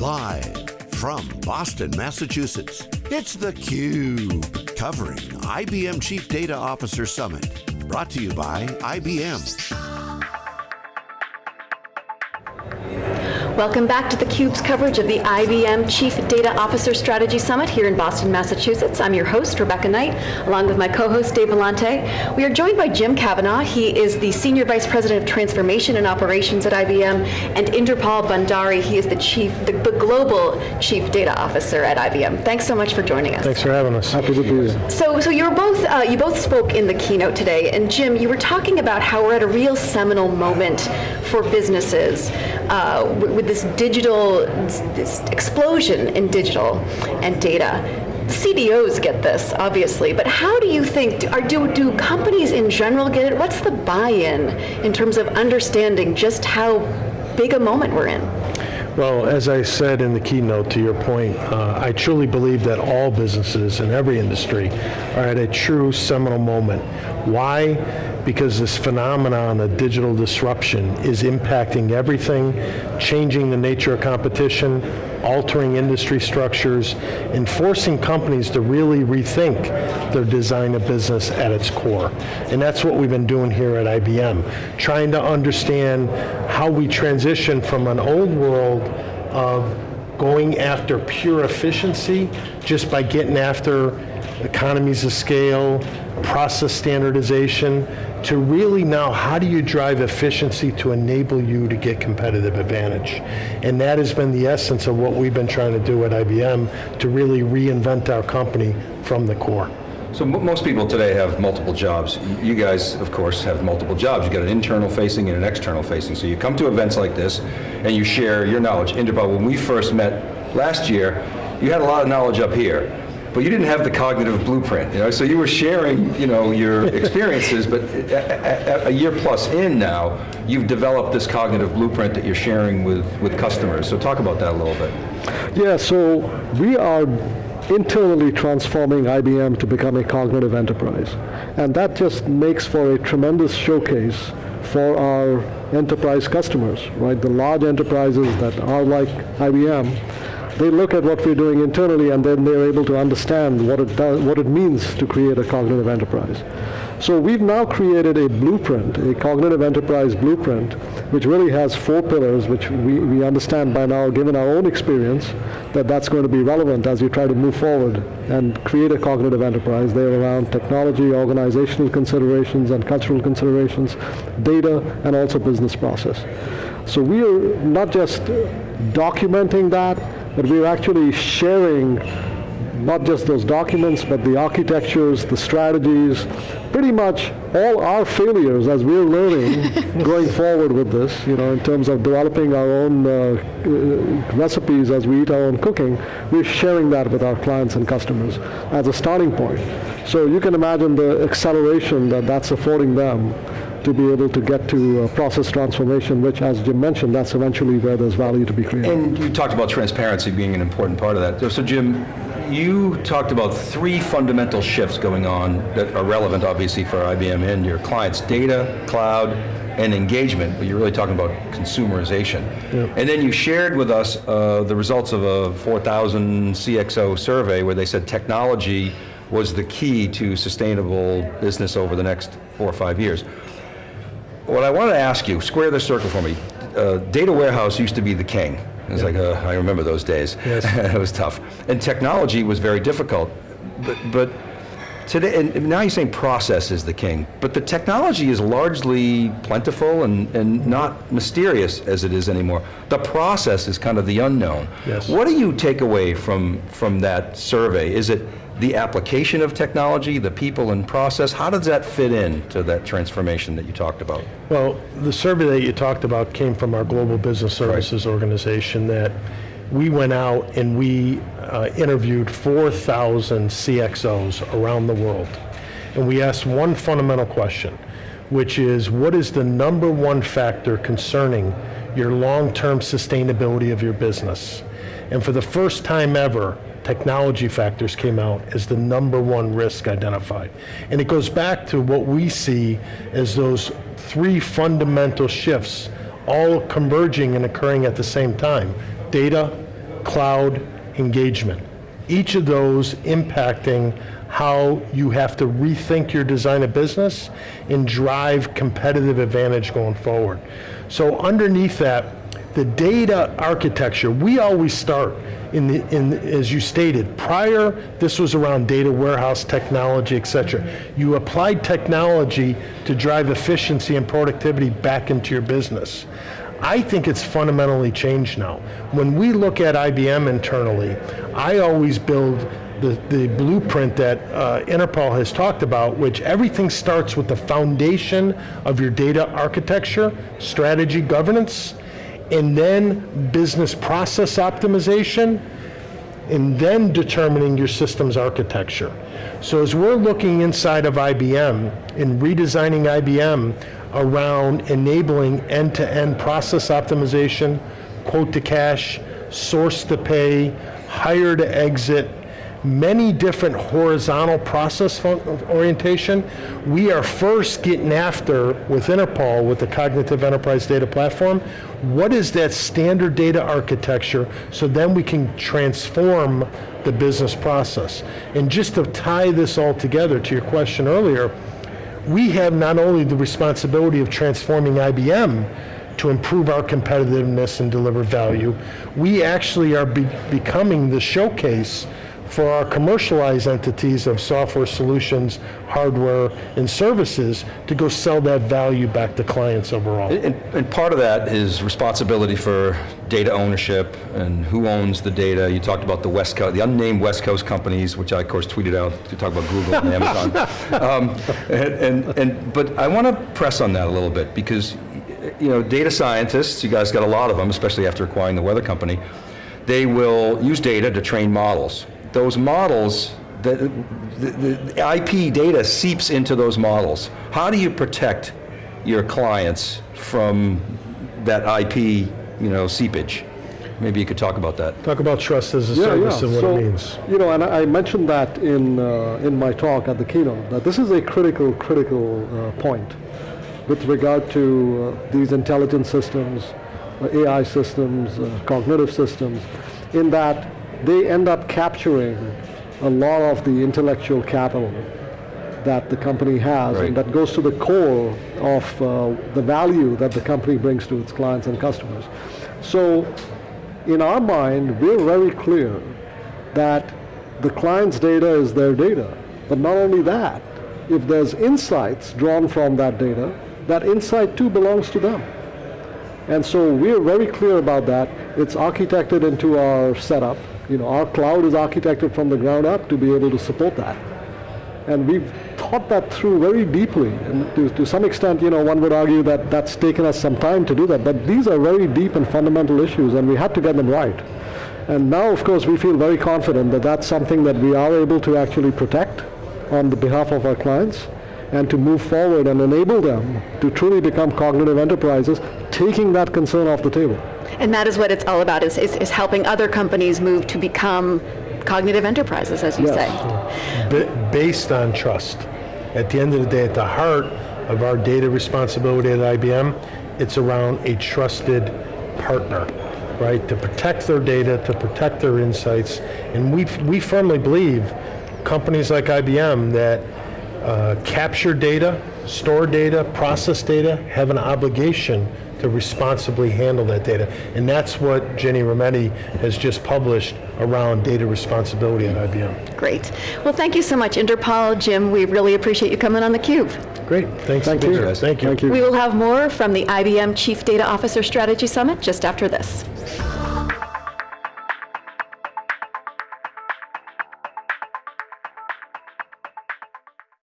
Live from Boston, Massachusetts, it's theCUBE, covering IBM Chief Data Officer Summit. Brought to you by IBM. Welcome back to theCUBE's coverage of the IBM Chief Data Officer Strategy Summit here in Boston, Massachusetts. I'm your host, Rebecca Knight, along with my co-host, Dave Vellante. We are joined by Jim Kavanaugh. He is the Senior Vice President of Transformation and Operations at IBM, and Inderpal Bhandari, he is the Chief, the, the Global Chief Data Officer at IBM. Thanks so much for joining us. Thanks for having us. Happy to be here. So, so you were both, uh, you both spoke in the keynote today, and Jim, you were talking about how we're at a real seminal moment for businesses uh, with this digital, this explosion in digital and data. CDOs get this, obviously, but how do you think, are, do, do companies in general get it? What's the buy-in in terms of understanding just how big a moment we're in? Well, as I said in the keynote, to your point, uh, I truly believe that all businesses in every industry are at a true seminal moment. Why? Because this phenomenon of digital disruption is impacting everything, changing the nature of competition, altering industry structures, and forcing companies to really rethink their design of business at its core. And that's what we've been doing here at IBM, trying to understand how we transition from an old world of going after pure efficiency just by getting after economies of scale, process standardization, to really now how do you drive efficiency to enable you to get competitive advantage? And that has been the essence of what we've been trying to do at IBM to really reinvent our company from the core. So most people today have multiple jobs. You guys, of course, have multiple jobs. You've got an internal facing and an external facing. So you come to events like this and you share your knowledge. Inderpal, when we first met last year, you had a lot of knowledge up here but you didn't have the cognitive blueprint, you know, so you were sharing, you know, your experiences, but a, a, a, year plus in now, you've developed this cognitive blueprint that you're sharing with, with customers, so talk about that a little bit. Yeah, so we are internally transforming IBM to become a cognitive enterprise, and that just makes for a tremendous showcase for our enterprise customers, right? The large enterprises that are like IBM, they look at what we're doing internally and then they're able to understand what it does, what it means to create a cognitive enterprise. So we've now created a blueprint, a cognitive enterprise blueprint, which really has four pillars, which we, we understand by now, given our own experience, that that's going to be relevant as you try to move forward and create a cognitive enterprise. They're around technology, organizational considerations, and cultural considerations, data, and also business process. So we are not just documenting that, but we're actually sharing not just those documents, but the architectures, the strategies, pretty much all our failures as we're learning going forward with this, you know, in terms of developing our own uh, uh, recipes as we eat our own cooking, we're sharing that with our clients and customers as a starting point. So you can imagine the acceleration that that's affording them to be able to get to uh, process transformation, which as Jim mentioned, that's eventually where there's value to be created. And you talked about transparency being an important part of that. So Jim, you talked about three fundamental shifts going on that are relevant obviously for IBM and your clients, data, cloud, and engagement, but you're really talking about consumerization. And then you shared with us uh, the results of a 4,000 CXO survey where they said technology was the key to sustainable business over the next four or five years. What I want to ask you, square the circle for me. Uh, data warehouse used to be the king. It was like, uh, I remember those days. Yes. it was tough. And technology was very difficult. But, but today, and now you're saying process is the king, but the technology is largely plentiful and, and not mysterious as it is anymore. The process is kind of the unknown. Yes. What do you take away from, from that survey? Is it the application of technology, the people and process, how does that fit in to that transformation that you talked about? Well, the survey that you talked about came from our Global Business Services right. organization that we went out and we uh, interviewed 4,000 CXOs around the world. And we asked one fundamental question, which is what is the number one factor concerning your long-term sustainability of your business? And for the first time ever, technology factors came out as the number one risk identified. And it goes back to what we see as those three fundamental shifts all converging and occurring at the same time. Data, cloud, engagement. Each of those impacting how you have to rethink your design of business and drive competitive advantage going forward. So underneath that, the data architecture, we always start in the, in, as you stated, prior, this was around data warehouse technology, et cetera. You applied technology to drive efficiency and productivity back into your business. I think it's fundamentally changed now. When we look at IBM internally, I always build the, the blueprint that uh, Inderpal has talked about, which everything starts with the foundation of your data architecture, strategy, governance, and then business process optimization, and then determining your systems architecture. So as we're looking inside of IBM and redesigning IBM around enabling end-to-end process optimization, quote to cash, source to pay, hire to exit, many different horizontal process orientation. We are first getting after, with Inderpal, with the Cognitive Enterprise Data Platform, what is that standard data architecture so then we can transform the business process. And just to tie this all together to your question earlier, we have not only the responsibility of transforming IBM to improve our competitiveness and deliver value, we actually are be becoming the showcase for our commercialized entities of software solutions, hardware, and services to go sell that value back to clients overall. And, and, part of that is responsibility for data ownership and who owns the data. You talked about the West Coast, the unnamed West Coast companies, which I of course tweeted out to talk about Google and Amazon. Um, and, and, and, but I want to press on that a little bit because you know, data scientists, you guys got a lot of them, especially after acquiring the weather company, they will use data to train models those models, the, the, the, IP data seeps into those models. How do you protect your clients from that IP, you know, seepage? Maybe you could talk about that. Talk about trust as a yeah, service yeah. and what so, it means. You know, and I mentioned that in, uh, in my talk at the keynote, that this is a critical, critical uh, point with regard to uh, these intelligent systems, uh, AI systems, uh, cognitive systems, in that they end up capturing a lot of the intellectual capital that the company has, right. and that goes to the core of uh, the value that the company brings to its clients and customers. So, in our mind, we're very clear that the client's data is their data. But not only that, if there's insights drawn from that data, that insight too belongs to them. And so we're very clear about that. It's architected into our setup. You know, our cloud is architected from the ground up to be able to support that. And we've thought that through very deeply. And to, to some extent, you know, one would argue that that's taken us some time to do that. But these are very deep and fundamental issues, and we had to get them right. And now, of course, we feel very confident that that's something that we are able to actually protect on the behalf of our clients and to move forward and enable them to truly become cognitive enterprises, taking that concern off the table. And that is what it's all about, is, is, is helping other companies move to become cognitive enterprises, as you yes. say. based on trust. At the end of the day, at the heart of our data responsibility at IBM, it's around a trusted partner, right? To protect their data, to protect their insights. And we, we firmly believe companies like IBM that uh, capture data, store data, process data, have an obligation to responsibly handle that data. And that's what Ginni Rometty has just published around data responsibility at IBM. Great. Well, thank you so much, Inderpal, Jim. We really appreciate you coming on theCUBE. Great, thanks. Thank you. Thank you. Thank you. We will have more from the IBM Chief Data Officer Strategy Summit just after this.